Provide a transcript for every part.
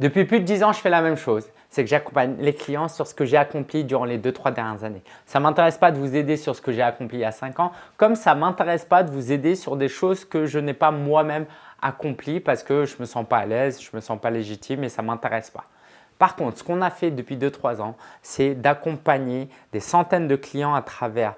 Depuis plus de 10 ans, je fais la même chose. C'est que j'accompagne les clients sur ce que j'ai accompli durant les 2-3 dernières années. Ça ne m'intéresse pas de vous aider sur ce que j'ai accompli il y a 5 ans, comme ça ne m'intéresse pas de vous aider sur des choses que je n'ai pas moi-même accompli parce que je ne me sens pas à l'aise, je ne me sens pas légitime et ça ne m'intéresse pas. Par contre, ce qu'on a fait depuis 2-3 ans, c'est d'accompagner des centaines de clients à travers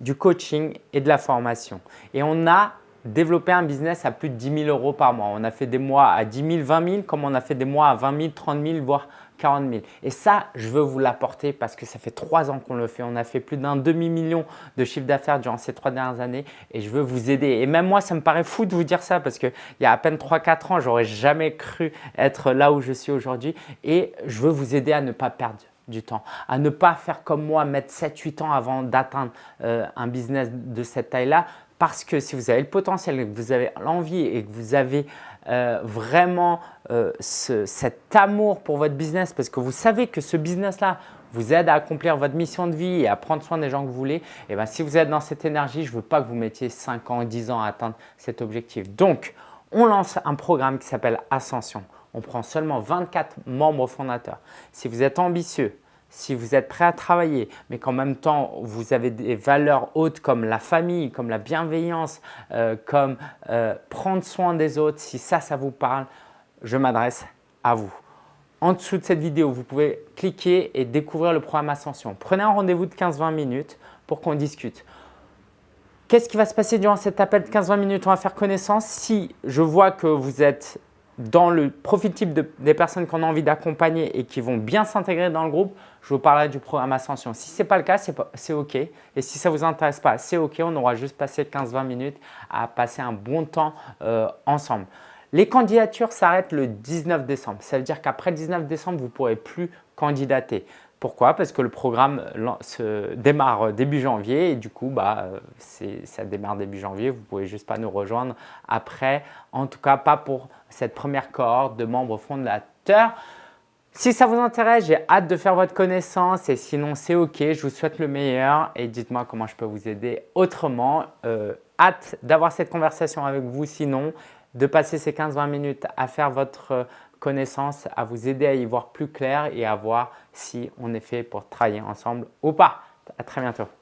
du coaching et de la formation. Et on a développer un business à plus de 10 000 euros par mois. On a fait des mois à 10 000, 20 000, comme on a fait des mois à 20 000, 30 000, voire 40 000. Et ça, je veux vous l'apporter parce que ça fait trois ans qu'on le fait. On a fait plus d'un demi-million de chiffre d'affaires durant ces trois dernières années et je veux vous aider. Et même moi, ça me paraît fou de vous dire ça parce qu'il y a à peine 3-4 ans, j'aurais jamais cru être là où je suis aujourd'hui et je veux vous aider à ne pas perdre du temps, à ne pas faire comme moi, mettre 7-8 ans avant d'atteindre euh, un business de cette taille-là parce que si vous avez le potentiel, que vous avez l'envie et que vous avez euh, vraiment euh, cet amour pour votre business parce que vous savez que ce business-là vous aide à accomplir votre mission de vie et à prendre soin des gens que vous voulez, et eh bien si vous êtes dans cette énergie, je ne veux pas que vous mettiez 5 ans, 10 ans à atteindre cet objectif. Donc, on lance un programme qui s'appelle Ascension. On prend seulement 24 membres fondateurs. Si vous êtes ambitieux, si vous êtes prêt à travailler, mais qu'en même temps, vous avez des valeurs hautes comme la famille, comme la bienveillance, euh, comme euh, prendre soin des autres, si ça, ça vous parle, je m'adresse à vous. En dessous de cette vidéo, vous pouvez cliquer et découvrir le programme Ascension. Prenez un rendez-vous de 15-20 minutes pour qu'on discute. Qu'est-ce qui va se passer durant cet appel de 15-20 minutes? On va faire connaissance. Si je vois que vous êtes dans le profil type des personnes qu'on a envie d'accompagner et qui vont bien s'intégrer dans le groupe, je vous parlerai du programme Ascension. Si ce n'est pas le cas, c'est OK. Et si ça ne vous intéresse pas, c'est OK. On aura juste passé 15-20 minutes à passer un bon temps euh, ensemble. Les candidatures s'arrêtent le 19 décembre. Ça veut dire qu'après le 19 décembre, vous ne pourrez plus candidater. Pourquoi? Parce que le programme se démarre début janvier et du coup, bah, ça démarre début janvier. Vous ne pouvez juste pas nous rejoindre après, en tout cas pas pour cette première cohorte de membres fondateurs. Si ça vous intéresse, j'ai hâte de faire votre connaissance et sinon c'est OK. Je vous souhaite le meilleur et dites-moi comment je peux vous aider autrement. Euh, hâte d'avoir cette conversation avec vous sinon de passer ces 15-20 minutes à faire votre connaissance, à vous aider à y voir plus clair et à voir si on est fait pour travailler ensemble ou pas. À très bientôt.